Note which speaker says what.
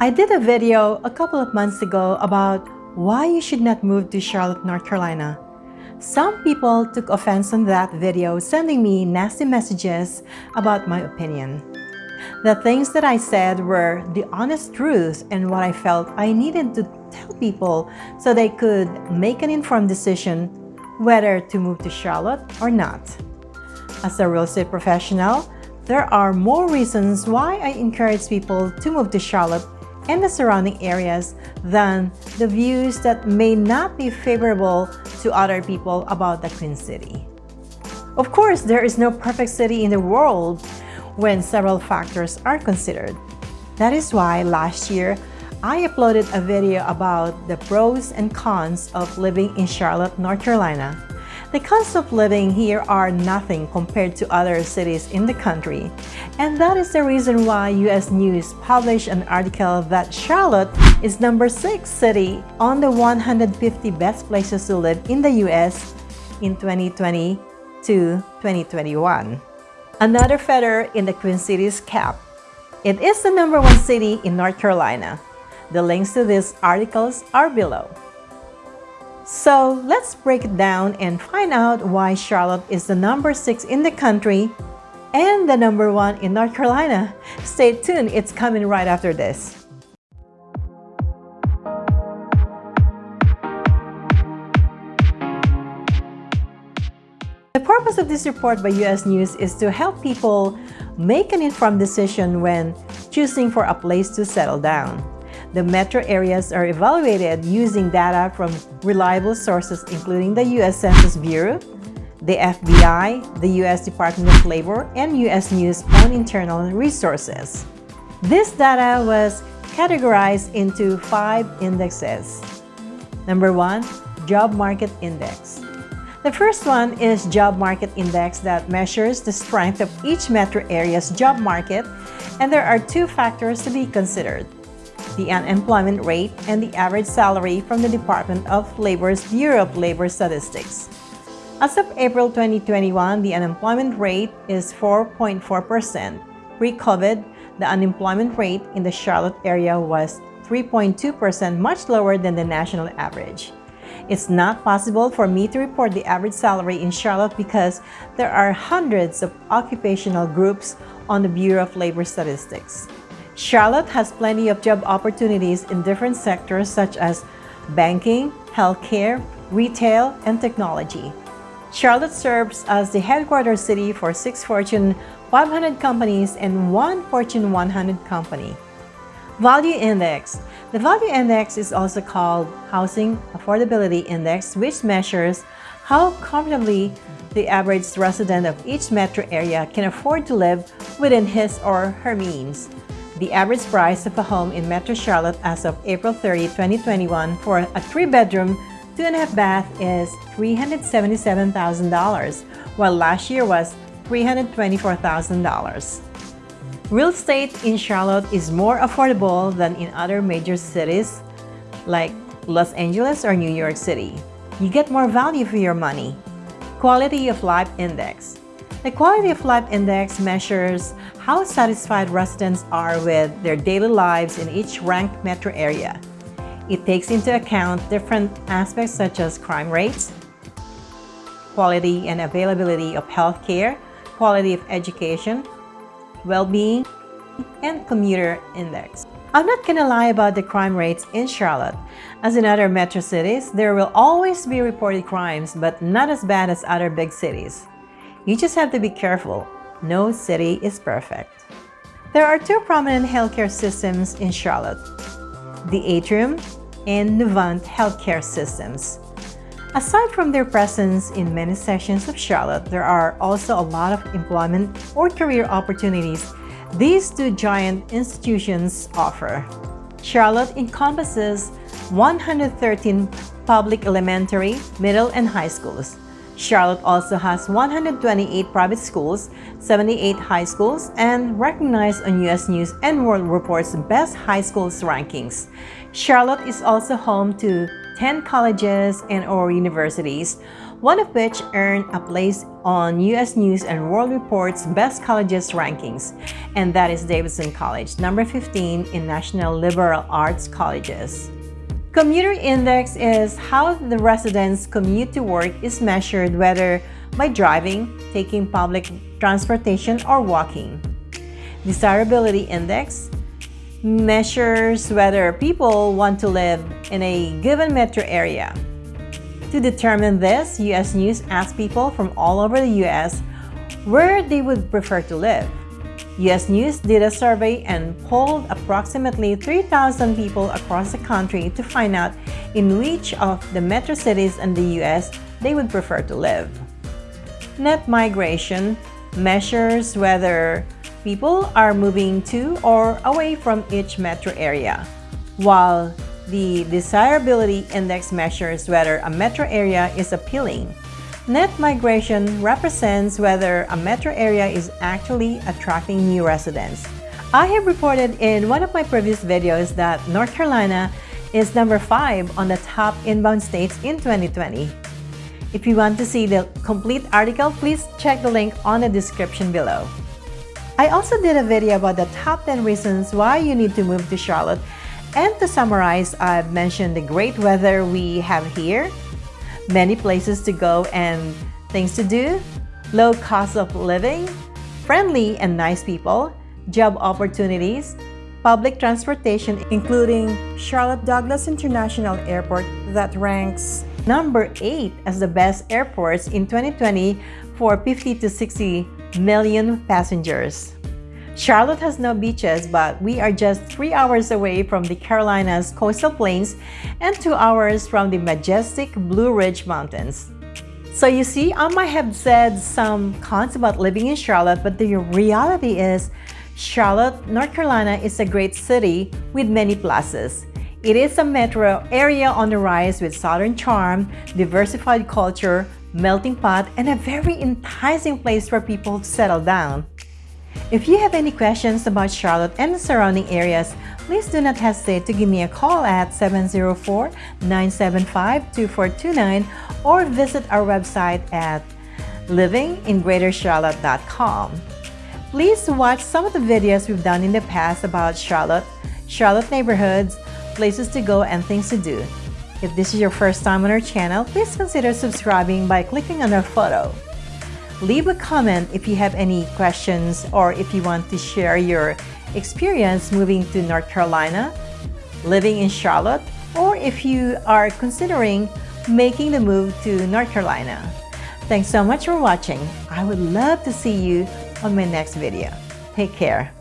Speaker 1: I did a video a couple of months ago about why you should not move to Charlotte, North Carolina. Some people took offense on that video, sending me nasty messages about my opinion. The things that I said were the honest truth and what I felt I needed to tell people so they could make an informed decision whether to move to Charlotte or not. As a real estate professional, there are more reasons why I encourage people to move to Charlotte and the surrounding areas than the views that may not be favorable to other people about the Queen City. Of course, there is no perfect city in the world when several factors are considered. That is why last year, I uploaded a video about the pros and cons of living in Charlotte, North Carolina. The costs of living here are nothing compared to other cities in the country. And that is the reason why US News published an article that Charlotte is number 6 city on the 150 best places to live in the US in 2020 to 2021. Another feather in the Queen City's cap. It is the number one city in North Carolina. The links to these articles are below. So let's break it down and find out why Charlotte is the number 6 in the country and the number 1 in North Carolina. Stay tuned, it's coming right after this. The purpose of this report by US News is to help people make an informed decision when choosing for a place to settle down. The metro areas are evaluated using data from reliable sources including the U.S. Census Bureau, the FBI, the U.S. Department of Labor, and U.S. News on internal resources. This data was categorized into five indexes. Number one, Job Market Index. The first one is Job Market Index that measures the strength of each metro area's job market, and there are two factors to be considered the unemployment rate, and the average salary from the Department of Labor's Bureau of Labor Statistics. As of April 2021, the unemployment rate is 4.4%. Pre-COVID, the unemployment rate in the Charlotte area was 3.2%, much lower than the national average. It's not possible for me to report the average salary in Charlotte because there are hundreds of occupational groups on the Bureau of Labor Statistics. Charlotte has plenty of job opportunities in different sectors such as banking, healthcare, retail, and technology. Charlotte serves as the headquarters city for six Fortune 500 companies and one Fortune 100 company. Value Index. The Value Index is also called Housing Affordability Index, which measures how comfortably the average resident of each metro area can afford to live within his or her means. The average price of a home in Metro Charlotte as of April 30, 2021 for a three-bedroom, two-and-a-half bath is $377,000, while last year was $324,000. Real estate in Charlotte is more affordable than in other major cities like Los Angeles or New York City. You get more value for your money. Quality of Life Index the Quality of Life Index measures how satisfied residents are with their daily lives in each ranked metro area. It takes into account different aspects such as crime rates, quality and availability of health care, quality of education, well-being, and commuter index. I'm not gonna lie about the crime rates in Charlotte. As in other metro cities, there will always be reported crimes, but not as bad as other big cities. You just have to be careful. No city is perfect. There are two prominent healthcare systems in Charlotte, the Atrium and Novant healthcare systems. Aside from their presence in many sections of Charlotte, there are also a lot of employment or career opportunities these two giant institutions offer. Charlotte encompasses 113 public elementary, middle, and high schools, Charlotte also has 128 private schools, 78 high schools, and recognized on U.S. News and World Report's Best High Schools rankings. Charlotte is also home to 10 colleges and or universities, one of which earned a place on U.S. News and World Report's Best Colleges rankings, and that is Davidson College, number 15 in National Liberal Arts Colleges. Commuter index is how the residents commute to work is measured whether by driving, taking public transportation, or walking. Desirability index measures whether people want to live in a given metro area. To determine this, U.S. News asked people from all over the U.S. where they would prefer to live. U.S. News did a survey and polled approximately 3,000 people across the country to find out in which of the metro cities in the U.S. they would prefer to live. Net migration measures whether people are moving to or away from each metro area, while the desirability index measures whether a metro area is appealing. Net migration represents whether a metro area is actually attracting new residents. I have reported in one of my previous videos that North Carolina is number 5 on the top inbound states in 2020. If you want to see the complete article, please check the link on the description below. I also did a video about the top 10 reasons why you need to move to Charlotte and to summarize, I've mentioned the great weather we have here, many places to go and things to do, low cost of living, friendly and nice people, job opportunities, public transportation including Charlotte Douglas International Airport that ranks number 8 as the best airports in 2020 for 50 to 60 million passengers. Charlotte has no beaches, but we are just three hours away from the Carolinas coastal plains and two hours from the majestic Blue Ridge Mountains. So you see, I might have said some cons about living in Charlotte, but the reality is Charlotte, North Carolina is a great city with many pluses. It is a metro area on the rise with southern charm, diversified culture, melting pot, and a very enticing place for people to settle down. If you have any questions about Charlotte and the surrounding areas, please do not hesitate to give me a call at 704-975-2429 or visit our website at livingingreatercharlotte.com. Please watch some of the videos we've done in the past about Charlotte, Charlotte neighborhoods, places to go, and things to do. If this is your first time on our channel, please consider subscribing by clicking on our photo. Leave a comment if you have any questions or if you want to share your experience moving to North Carolina, living in Charlotte, or if you are considering making the move to North Carolina. Thanks so much for watching. I would love to see you on my next video. Take care.